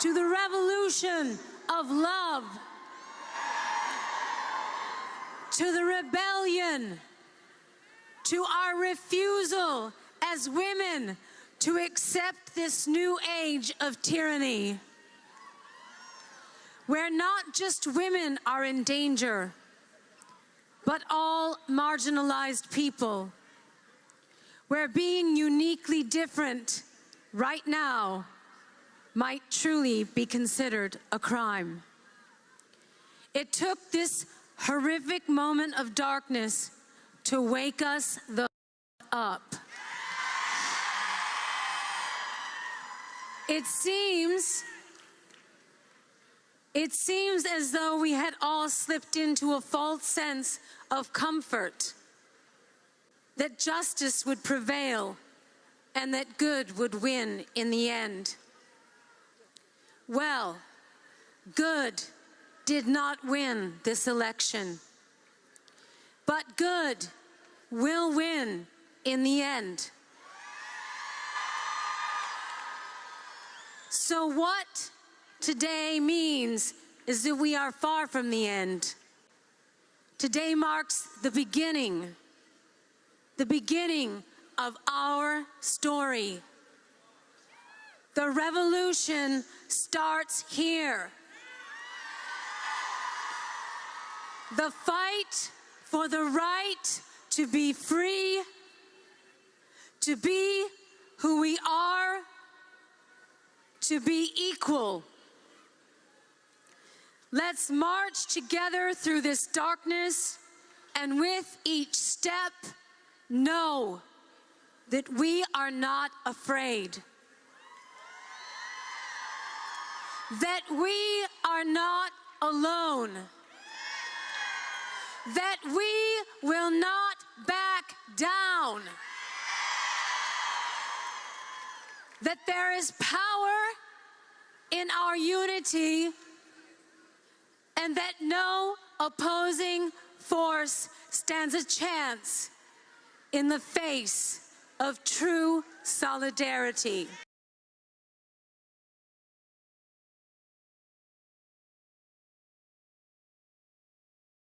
to the revolution of love, to the rebellion, to our refusal as women to accept this new age of tyranny, where not just women are in danger, but all marginalized people, where being uniquely different right now might truly be considered a crime. It took this horrific moment of darkness to wake us the up. It seems it seems as though we had all slipped into a false sense of comfort that justice would prevail and that good would win in the end. Well, good did not win this election, but good will win in the end. So what today means is that we are far from the end. Today marks the beginning, the beginning of our story. The revolution starts here. The fight for the right to be free, to be who we are, to be equal. Let's march together through this darkness and with each step know that we are not afraid. That we are not alone. That we will not back down. That there is power in our unity and that no opposing force stands a chance in the face of true solidarity.